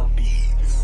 more beats.